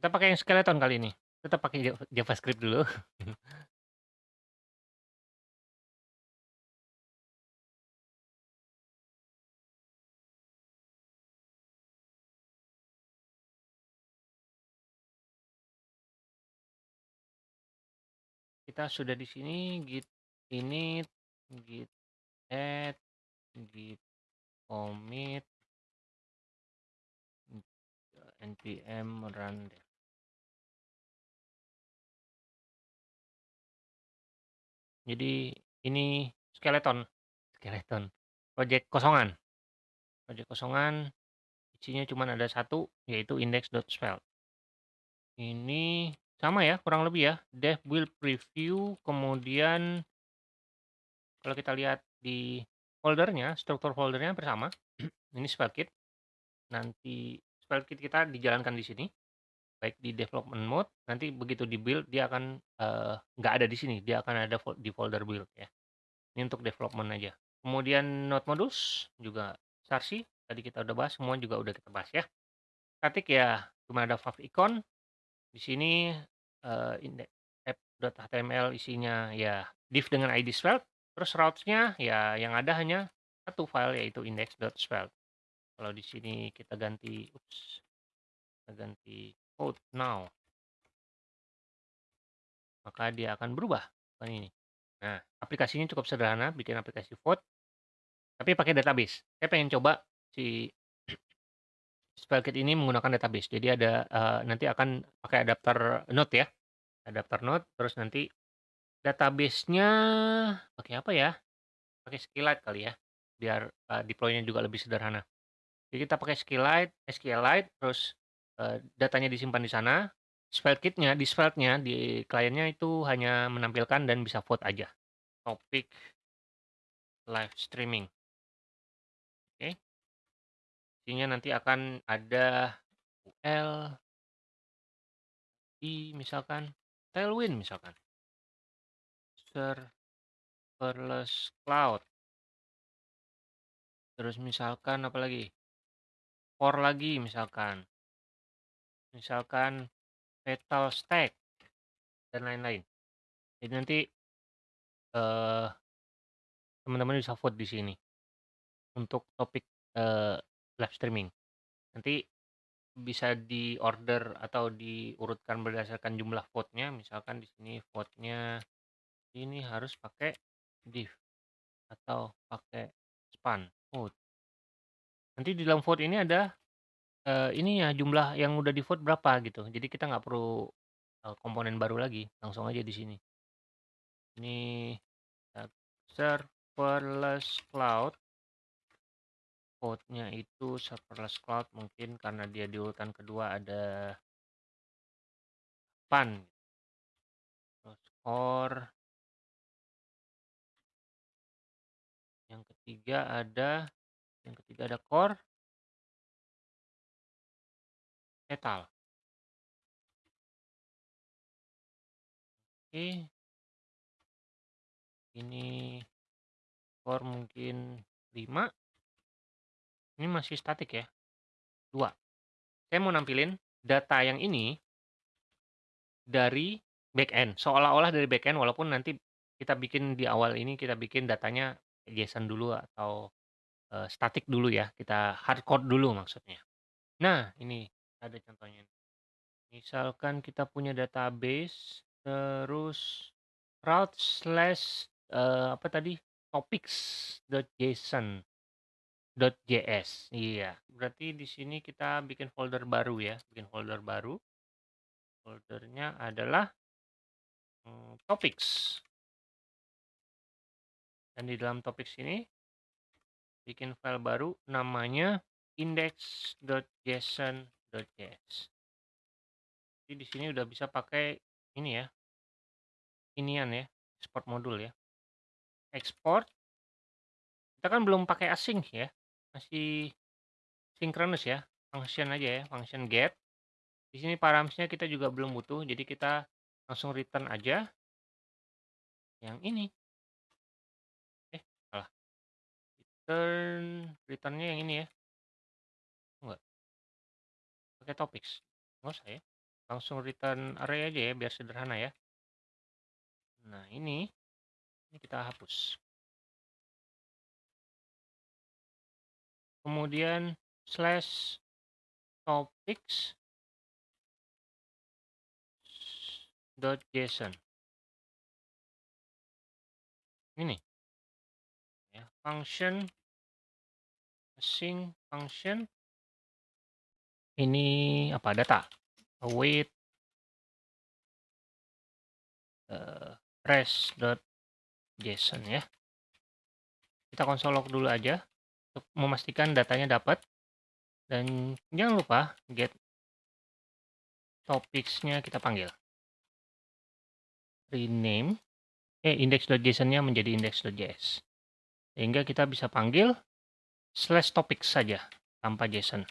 Kita pakai yang skeleton kali ini. Tetap pakai Java JavaScript dulu. Kita sudah di sini git init, git add, git commit npm run dev. Jadi ini skeleton, skeleton, project kosongan. Project kosongan isinya cuma ada satu yaitu index.svelte. Ini sama ya kurang lebih ya, dev build preview kemudian kalau kita lihat di foldernya, struktur foldernya bersama. ini SvelteKit. Nanti SvelteKit kita dijalankan di sini baik di development mode nanti begitu di build dia akan uh, nggak ada di sini dia akan ada di folder build ya. Ini untuk development aja. Kemudian node modules juga sarsi tadi kita udah bahas semua juga udah kita bahas ya. Static ya cuma ada favicon di sini uh, app.html isinya ya div dengan id svelte terus routes-nya ya yang ada hanya satu file yaitu index.svelte kalau di sini kita ganti ups kita ganti code now. Maka dia akan berubah kan ini. Nah aplikasinya cukup sederhana bikin aplikasi vote tapi pakai database. Saya pengen coba si Spellkit ini menggunakan database. Jadi ada uh, nanti akan pakai adapter node ya. Adapter node terus nanti databasenya pakai apa ya? Pakai SQLite kali ya biar uh, deploy-nya juga lebih sederhana. Jadi kita pakai SQLite SQLite terus uh, datanya disimpan di sana SvelteKit-nya di Svelte-nya di kliennya itu hanya menampilkan dan bisa vote aja. Topik live streaming. Oke. Isinya nanti akan ada UL i misalkan Tailwind misalkan. Serverless cloud. Terus misalkan apa lagi? Core lagi misalkan. Misalkan Metal Stack dan lain-lain. Jadi nanti uh, teman-teman bisa vote di sini untuk topik uh, live streaming. Nanti bisa di order atau diurutkan berdasarkan jumlah vote-nya. Misalkan di sini vote-nya ini harus pakai div atau pakai span vote. Nanti di dalam vote ini ada uh, ini ya jumlah yang udah di vote berapa gitu. Jadi kita nggak perlu uh, komponen baru lagi, langsung aja di sini. Ini serverless cloud. Code-nya itu serverless cloud mungkin karena dia diurutan kedua ada pan. Terus core. Yang ketiga ada yang ketiga ada core metal. Oke. Ini core mungkin 5. Ini masih statik ya. 2. Saya mau nampilin data yang ini dari backend. Seolah-olah dari backend walaupun nanti kita bikin di awal ini kita bikin datanya JSON dulu atau uh, statik dulu ya. Kita hardcode dulu maksudnya. Nah, ini ada contohnya. Misalkan kita punya database terus route slash uh, apa tadi? topics.json .js iya berarti di sini kita bikin folder baru ya bikin folder baru. Foldernya adalah hmm, topics. Dan di dalam topics ini bikin file baru namanya index.json.js jadi di sini udah bisa pakai ini ya. Inian ya export modul ya. Ekspor kita kan belum pakai async ya masih sinkronus ya function aja ya function get. Di sini paramsnya kita juga belum butuh jadi kita langsung return aja. Yang ini. Eh salah. Return returnnya yang ini ya pakai topics nggak usah ya langsung return array aja ya biar sederhana ya. Nah, ini ini kita hapus. Kemudian slash topics dot json. Ini. Ya, function async function ini apa data await uh, res.json ya. Kita konsol log dulu aja untuk memastikan datanya dapat. Dan jangan lupa get topics-nya kita panggil. Rename eh index.json-nya menjadi index.js. Sehingga kita bisa panggil slash topics saja tanpa JSON.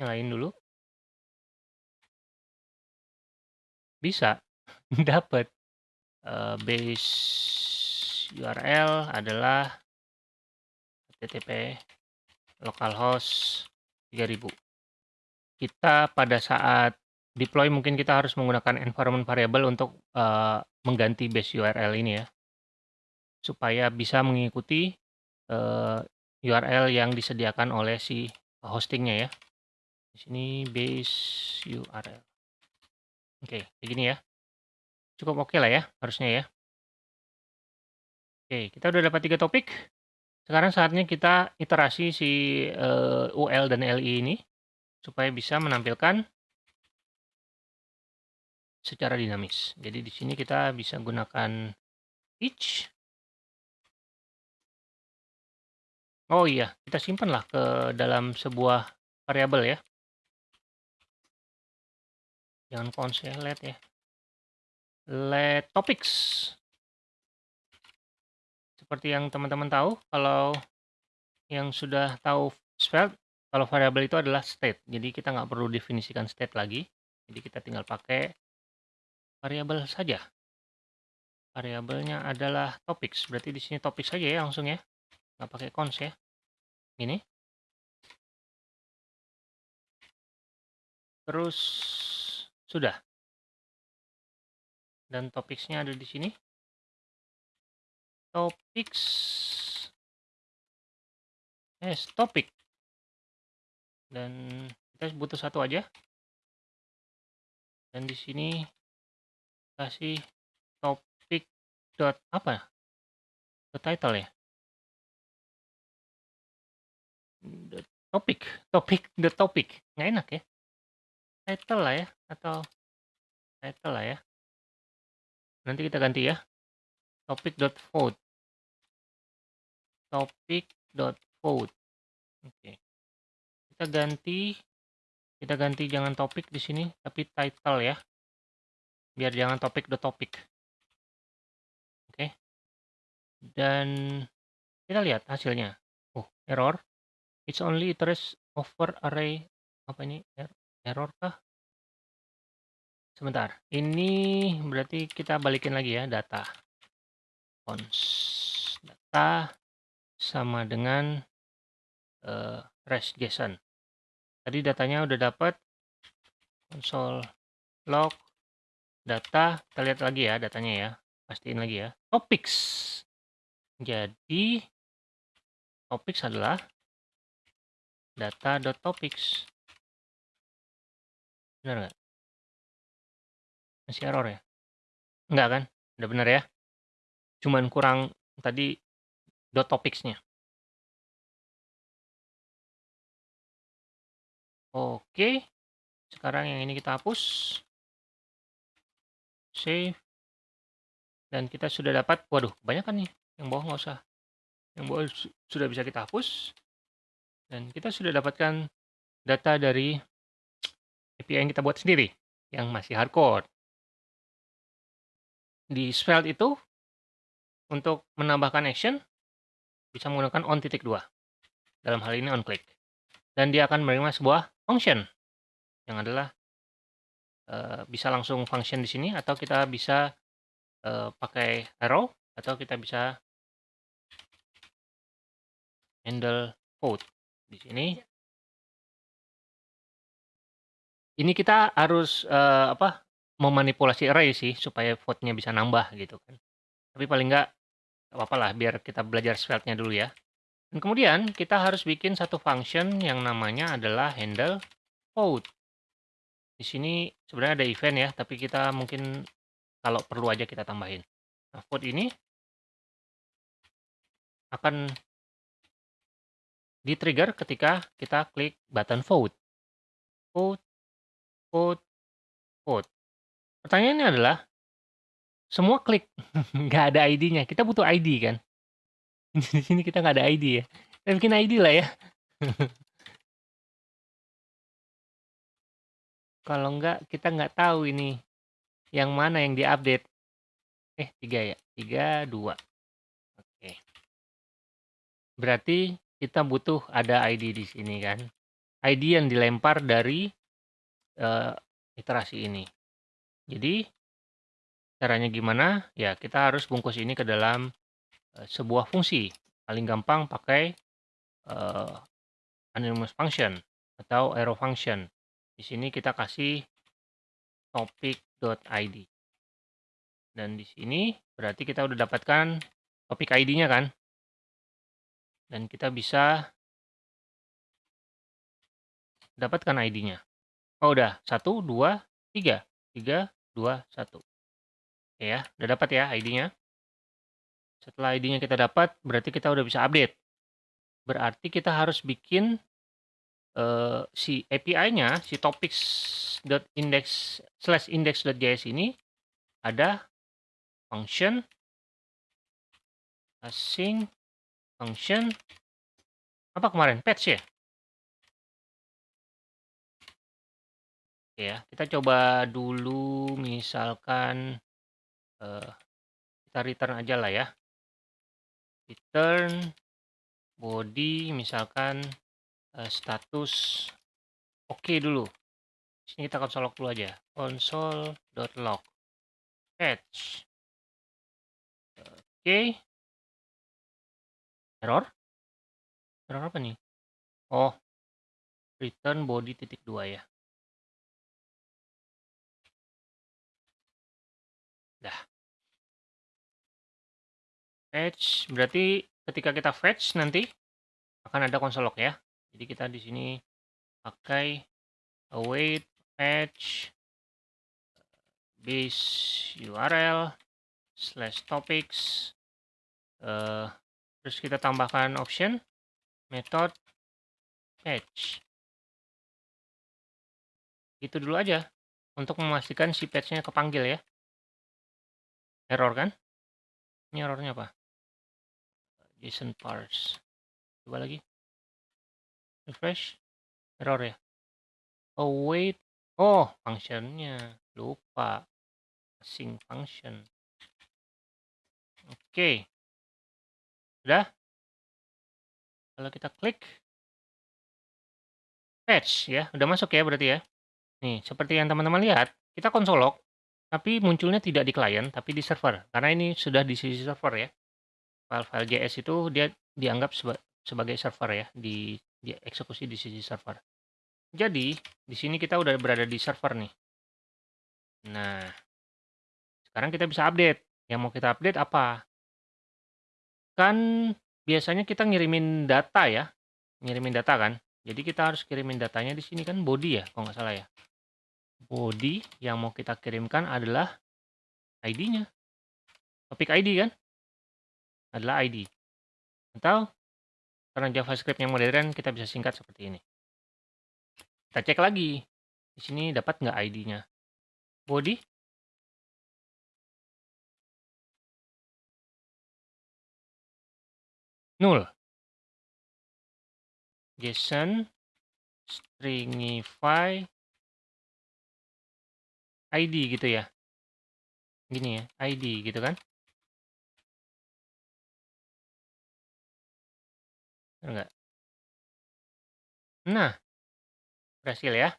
Nyalain dulu. Bisa dapat uh, base URL adalah http localhost 3000. Kita pada saat deploy mungkin kita harus menggunakan environment variable untuk uh, mengganti base URL ini ya. Supaya bisa mengikuti uh, URL yang disediakan oleh si hostingnya ya. Di sini base URL. Oke, kayak gini ya. Cukup oke lah ya, harusnya ya. Oke, kita udah dapat tiga topik. Sekarang saatnya kita iterasi si uh, eh, UL dan LI ini supaya bisa menampilkan secara dinamis. Jadi di sini kita bisa gunakan each. Oh iya, kita simpanlah ke dalam sebuah variabel ya. Jangan cons ya, let ya. Let topics. Seperti yang teman-teman tahu, kalau yang sudah tahu Svelte, kalau variabel itu adalah state. Jadi kita nggak perlu definisikan state lagi. Jadi kita tinggal pakai variabel saja. Variabelnya adalah topics. Berarti di sini topik saja ya langsung ya. Nggak pakai cons ya. Ini. Terus sudah. Dan topicsnya ada di sini. Topics. Yes, topik. Dan kita butuh satu aja. Dan di sini kasih topik dot apa? The title ya. The topic, topik, the topic. Nggak enak ya title lah ya atau title lah ya. Nanti kita ganti ya. Topic dot vote topic dot vote oke. Kita ganti kita ganti jangan topik di sini tapi title ya. Biar jangan topik dot topic. Oke. Dan kita lihat hasilnya. Oh error. It's only iterate over array. Apa ini? Er, Error kah? Sebentar, ini berarti kita balikin lagi ya data. Cons data sama dengan uh, res JSON. Tadi datanya udah dapat console log data, kita lihat lagi ya datanya ya. Pastiin lagi ya. Topics. Jadi topics adalah data.topics. Benar nggak? Masih error ya? Enggak kan? Udah benar ya? Cuman kurang tadi dot topics-nya. Oke. Sekarang yang ini kita hapus. Save. Dan kita sudah dapat, waduh, kebanyakan nih. Yang bawah nggak usah. Yang bawah sudah bisa kita hapus. Dan kita sudah dapatkan data dari yang kita buat sendiri yang masih hardcore. Di Svelte itu untuk menambahkan action bisa menggunakan on titik dua. Dalam hal ini on click. Dan dia akan menerima sebuah function yang adalah uh, bisa langsung function di sini atau kita bisa uh, pakai arrow atau kita bisa handle vote. Di sini ini kita harus uh, apa memanipulasi array sih supaya vote-nya bisa nambah gitu kan. Tapi paling enggak apa-apa lah biar kita belajar svelte-nya dulu ya. Dan kemudian kita harus bikin satu function yang namanya adalah handle vote. Di sini sebenarnya ada event ya, tapi kita mungkin kalau perlu aja kita tambahin. Nah, vote ini akan di-trigger ketika kita klik button vote. Vote, vote, vote. Pertanyaannya adalah, semua klik, nggak ada ID-nya. Kita butuh ID kan? Di sini kita nggak ada ID ya. Kita bikin ID lah ya. Kalau nggak, kita nggak tahu ini yang mana yang diupdate. Eh, tiga ya? Tiga, dua. Oke. Berarti kita butuh ada ID di sini kan. ID yang dilempar dari uh, iterasi ini. Jadi, caranya gimana? Ya, kita harus bungkus ini ke dalam Eh, sebuah fungsi. Paling gampang pakai uh, anonymous function atau arrow function. Di sini kita kasih topic.id. Dan di sini berarti kita udah dapatkan topik ID-nya kan? Dan kita bisa dapatkan ID-nya. Oh udah, 1, 2, 3. 3, 2, 1. Oke ya, udah dapat ya ID-nya. Setelah ID-nya kita dapat, berarti kita udah bisa update. Berarti kita harus bikin uh, si API-nya, si topics.index slash index.js ini ada function async function apa kemarin patch ya Oke ya. Kita coba dulu misalkan uh, kita return aja lah ya. Return body misalkan uh, status oke okay dulu sini kita console log dulu aja. Console.log patch oke. Okay. error? Error apa nih? Oh return body titik dua ya Fetch. Berarti ketika kita fetch nanti akan ada konsol log ya. Jadi kita di sini pakai await fetch base URL slash topics uh, terus kita tambahkan option method fetch. Itu dulu aja untuk memastikan si patch-nya kepanggil ya. Error kan? Ini errornya apa JSON parse. Coba lagi. Refresh. Error ya. Oh wait. Oh, functionnya. Lupa. Async function. Oke. Okay. Udah? Kalau kita klik. Patch ya. Udah masuk ya berarti ya. Nih, seperti yang teman-teman lihat. Kita konsolok. Tapi munculnya tidak di klien, tapi di server. Karena ini sudah di sisi server ya file-file JS itu dia dianggap seba sebagai server ya, di dieksekusi di sisi server. Jadi, di sini kita udah berada di server nih. Nah, sekarang kita bisa update. Yang mau kita update apa? Kan biasanya kita ngirimin data ya, ngirimin data kan. Jadi kita harus kirimin datanya di sini kan body ya, kalau nggak salah ya. Body yang mau kita kirimkan adalah ID-nya. Topik ID kan? Adalah ID. Atau karena JavaScript yang modern kita bisa singkat seperti ini. Kita cek lagi. Di sini dapat nggak ID-nya? Body null. JSON stringify ID gitu ya. Gini ya, ID gitu kan. Enggak. Nah, berhasil ya.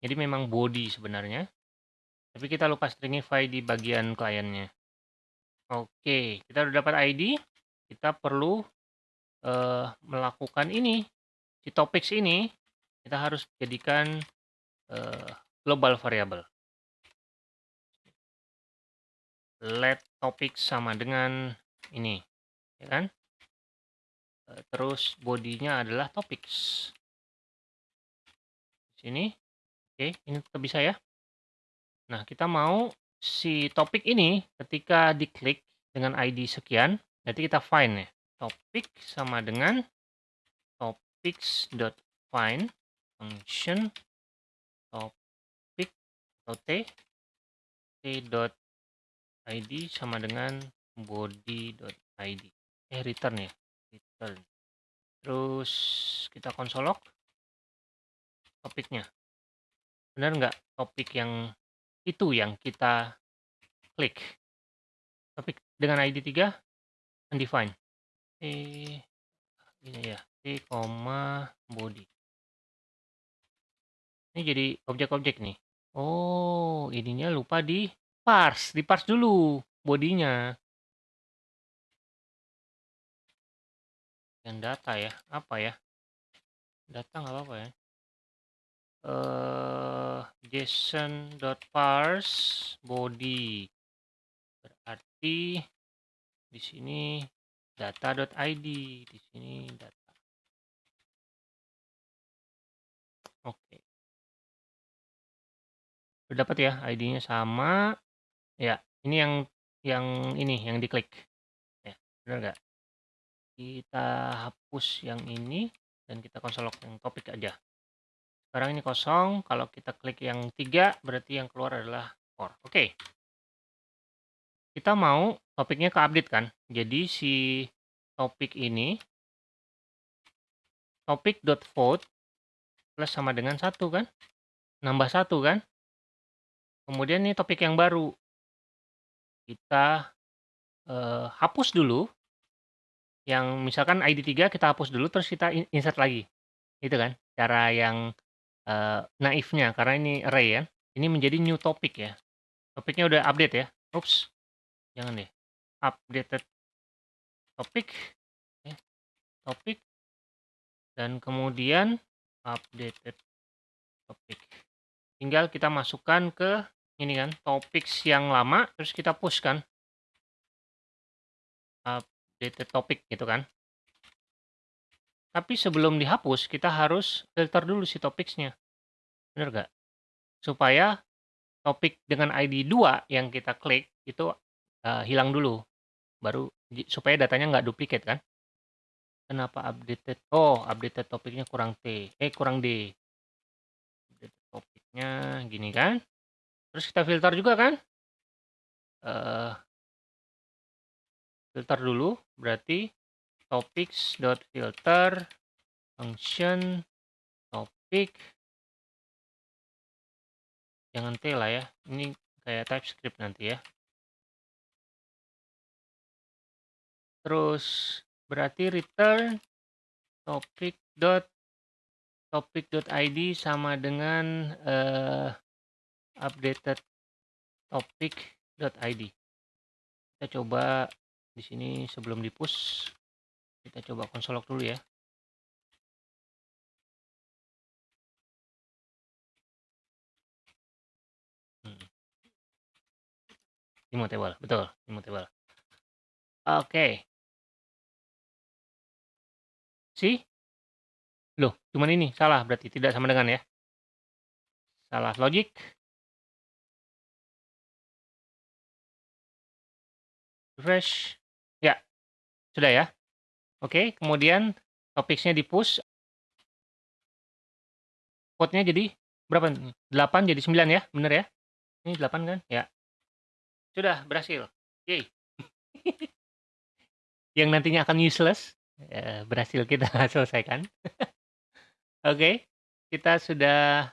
Jadi memang body sebenarnya. Tapi kita lupa stringify di bagian kliennya. Oke, kita udah dapat ID. Kita perlu uh, melakukan ini, si topics ini, kita harus jadikan uh, global variable. Let topic sama dengan ini, ya kan? Uh, terus bodinya adalah topics. Sini, oke, ini tetap bisa ya. Nah, kita mau si topik ini ketika diklik dengan ID sekian, nanti kita find ya. Topik sama dengan topics.find function topic atau t t.id sama dengan body.id eh return ya terus kita konsolok topiknya benar nggak topik yang itu yang kita klik. Tapi dengan ID 3 undefined. Eh ini ya, T, body. Ini jadi objek-objek nih. Oh, ininya lupa di parse, di parse dulu bodinya. Dan data ya, apa ya? Data nggak apa-apa ya? Uh, json.parse body. Berarti di sini data.id di sini data. Oke. Okay. dapat ya id-nya sama. Ya ini yang yang ini yang diklik. Ya benar nggak kita hapus yang ini dan kita konsolok yang topik aja sekarang ini kosong, kalau kita klik yang tiga, berarti yang keluar adalah core. Oke. Kita mau topiknya ke update kan? Jadi si topik ini, topik.vote plus sama dengan satu kan? Nambah satu kan? Kemudian ini topik yang baru. Kita uh, hapus dulu. Yang misalkan ID 3 kita hapus dulu, terus kita insert lagi. Itu kan? Cara yang uh, naifnya karena ini array ya. Ini menjadi new topic ya. Topiknya udah update ya. Oops. Jangan deh. Updated topic. Ya. Topik. Dan kemudian updated topic. Tinggal kita masukkan ke ini kan, topics yang lama terus kita push kan. Updated topic gitu kan. Tapi sebelum dihapus, kita harus filter dulu si topicsnya. Bener gak? Supaya topik dengan ID 2 yang kita klik itu uh, hilang dulu. Baru supaya datanya nggak duplikat kan? Kenapa updated? Oh, updated topiknya kurang T. Eh, kurang D. Updated topiknya gini kan? Terus kita filter juga kan? Uh, filter dulu, berarti topics.filter function topic. Jangan T lah ya ini kayak TypeScript nanti ya. Terus berarti return topic dot topic dot id sama dengan uh, updated topic dot id kita coba di sini sebelum di push kita coba konsolok dulu ya. Hmm. Immutable, betul, immutable. Oke. Okay. Si? Loh, cuman ini salah berarti tidak sama dengan ya. Salah logic. Refresh. Sudah ya. Oke, kemudian topiknya di-push. Code-nya jadi berapa? 8 jadi 9 ya, bener ya? Ini 8 kan? Ya. Sudah, berhasil. Yeay. Yang nantinya akan useless, ya, berhasil kita selesaikan. Oke, kita sudah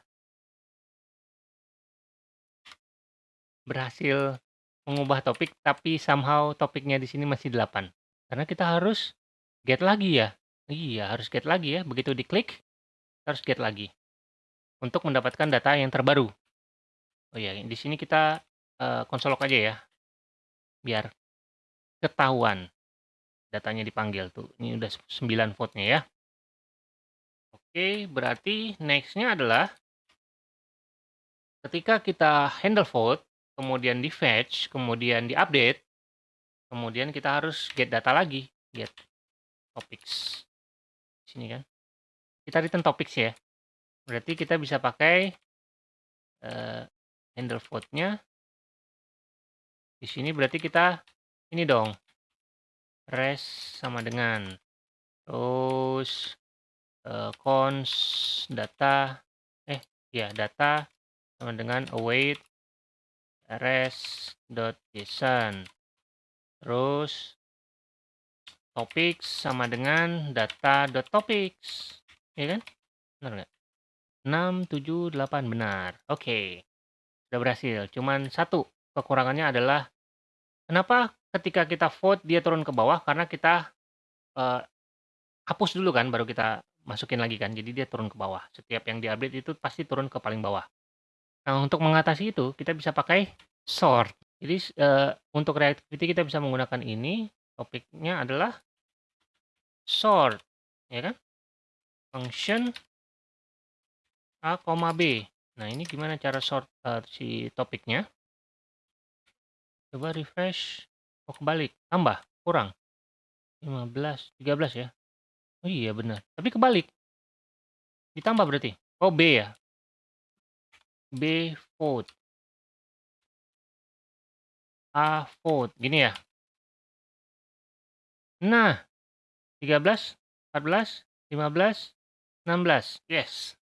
berhasil mengubah topik, tapi somehow topiknya di sini masih 8. Karena kita harus Get lagi ya? Iya, harus get lagi ya. Begitu diklik, harus get lagi. Untuk mendapatkan data yang terbaru. Oh iya, di sini kita uh, aja ya. Biar ketahuan datanya dipanggil tuh. Ini udah 9 vote-nya ya. Oke, berarti next-nya adalah ketika kita handle vote, kemudian di fetch, kemudian di update, kemudian kita harus get data lagi, get topics. Sini kan. Kita return topics ya. Berarti kita bisa pakai uh, handle vote-nya. Di sini berarti kita ini dong. res sama dengan terus uh, cons data eh ya data sama dengan await res.json terus topics sama dengan data.topics ya kan benar nggak 6 7 8 benar oke okay. sudah berhasil cuman satu kekurangannya adalah kenapa ketika kita vote dia turun ke bawah karena kita uh, hapus dulu kan baru kita masukin lagi kan, jadi dia turun ke bawah. Setiap yang diupdate itu pasti turun ke paling bawah. Nah, untuk mengatasi itu kita bisa pakai sort. Jadi uh, untuk reactivity kita bisa menggunakan ini, topiknya adalah sort, ya kan? Function A, B. Nah, ini gimana cara sort uh, si topiknya? Coba refresh. Oh, kebalik. Tambah, kurang. 15, 13 ya. Oh iya benar. Tapi kebalik. Ditambah berarti. Oh B ya. B vote. A. Gini ya. Nah. 13, 14, 15, 16. Yes.